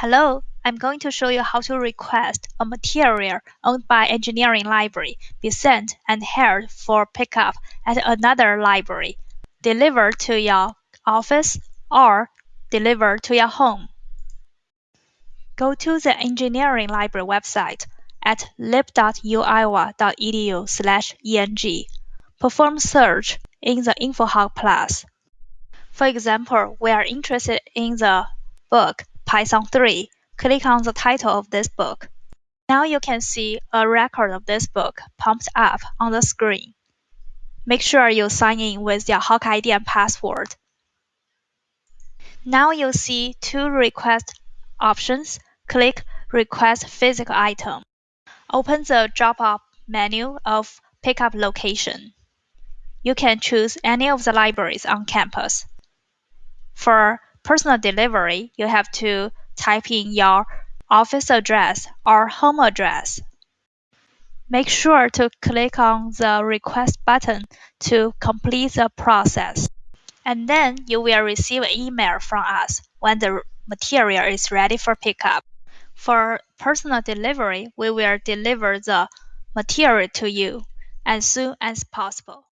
Hello, I'm going to show you how to request a material owned by engineering library be sent and held for pickup at another library, delivered to your office, or delivered to your home. Go to the engineering library website at lib.uiowa.edu slash eng. Perform search in the InfoHawk Plus. For example, we are interested in the book Python 3, click on the title of this book. Now you can see a record of this book popped up on the screen. Make sure you sign in with your Hawk ID and password. Now you see two request options. Click Request Physical Item. Open the drop-up menu of Pickup Location. You can choose any of the libraries on campus. For personal delivery, you have to type in your office address or home address. Make sure to click on the request button to complete the process. And then you will receive an email from us when the material is ready for pickup. For personal delivery, we will deliver the material to you as soon as possible.